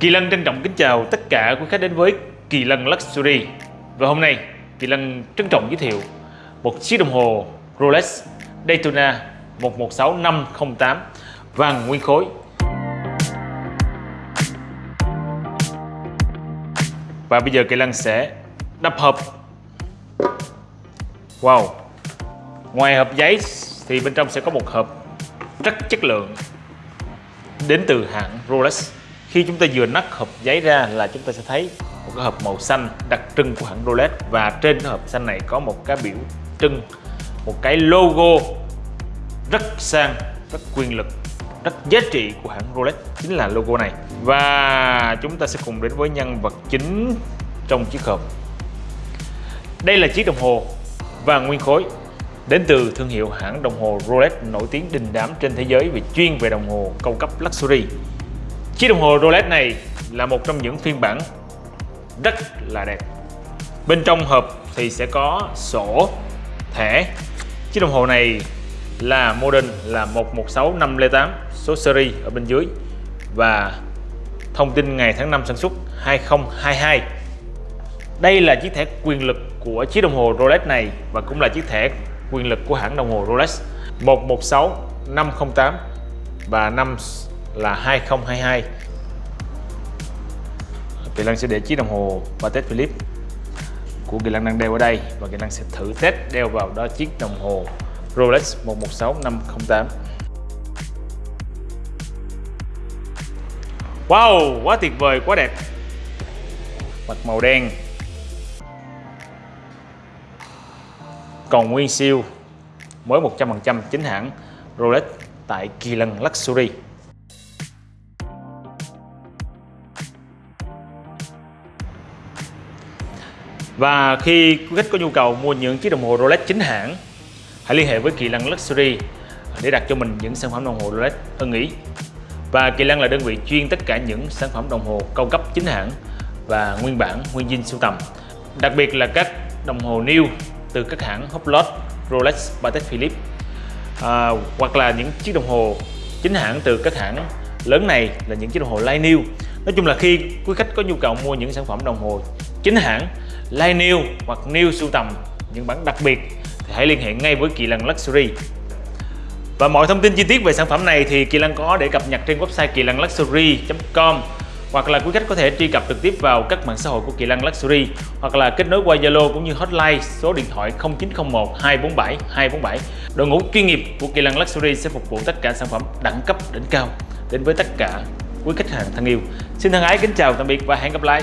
Kỳ Lân trân trọng kính chào tất cả quý khách đến với Kỳ Lân Luxury. Và hôm nay, Kỳ Lân trân trọng giới thiệu một chiếc đồng hồ Rolex Daytona 116508 vàng nguyên khối. Và bây giờ Kỳ Lân sẽ đập hộp. Wow! Ngoài hộp giấy thì bên trong sẽ có một hộp rất chất lượng đến từ hãng Rolex khi chúng ta vừa nắp hộp giấy ra là chúng ta sẽ thấy một cái hộp màu xanh đặc trưng của hãng Rolex. Và trên cái hộp xanh này có một cái biểu trưng, một cái logo rất sang, rất quyền lực, rất giá trị của hãng Rolex, chính là logo này. Và chúng ta sẽ cùng đến với nhân vật chính trong chiếc hộp. Đây là chiếc đồng hồ vàng nguyên khối, đến từ thương hiệu hãng đồng hồ Rolex nổi tiếng đình đám trên thế giới về chuyên về đồng hồ cao cấp luxury. Chiếc đồng hồ Rolex này là một trong những phiên bản rất là đẹp. Bên trong hộp thì sẽ có sổ, thẻ. Chiếc đồng hồ này là model là 116508 số series ở bên dưới và thông tin ngày tháng năm sản xuất 2022. Đây là chiếc thẻ quyền lực của chiếc đồng hồ Rolex này và cũng là chiếc thẻ quyền lực của hãng đồng hồ Rolex 116508 và năm là 2022 Kỳ Lân sẽ để chiếc đồng hồ Patek Philippe của Kỳ Lân đang đeo ở đây và Kỳ Lân sẽ thử test đeo vào đó chiếc đồng hồ Rolex 116508 Wow, quá tuyệt vời, quá đẹp. Mặt màu đen. Còn nguyên siêu Mới 100% chính hãng Rolex tại Kỳ Lân Luxury Và khi quý khách có nhu cầu mua những chiếc đồng hồ Rolex chính hãng Hãy liên hệ với Kỳ lăng Luxury để đặt cho mình những sản phẩm đồng hồ Rolex ưng ý. Và Kỳ lăng là đơn vị chuyên tất cả những sản phẩm đồng hồ cao cấp chính hãng và nguyên bản, nguyên dinh sưu tầm Đặc biệt là các đồng hồ new từ các hãng Hublot, Rolex, Patek Philippe à, Hoặc là những chiếc đồng hồ chính hãng từ các hãng lớn này là những chiếc đồng hồ Line New. Nói chung là khi quý khách có nhu cầu mua những sản phẩm đồng hồ chính hãng like new hoặc new sưu tầm, những bản đặc biệt, thì hãy liên hệ ngay với Kỳ Lân Luxury và mọi thông tin chi tiết về sản phẩm này thì Kỳ Lân có để cập nhật trên website kỳ lân luxury.com hoặc là quý khách có thể truy cập trực tiếp vào các mạng xã hội của Kỳ Lân Luxury, hoặc là kết nối qua Zalo cũng như hotline số điện thoại 0901 247 247. Đội ngũ chuyên nghiệp của Kỳ Lân Luxury sẽ phục vụ tất cả sản phẩm đẳng cấp đỉnh cao đến với tất cả quý khách hàng thân yêu. Xin thân ái kính chào, tạm biệt và hẹn gặp lại.